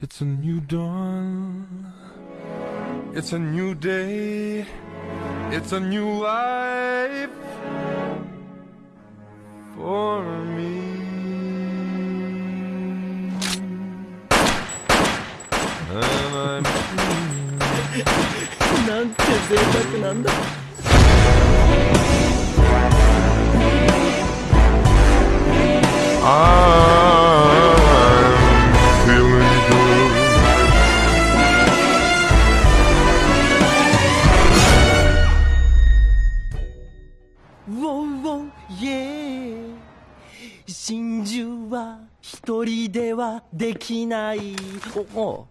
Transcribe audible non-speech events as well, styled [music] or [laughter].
It's a new dawn. It's a new day. It's a new life for me. なんて贅沢なんだ [laughs] I'm Wow, wow, yeah 真珠は一人ではできない。おお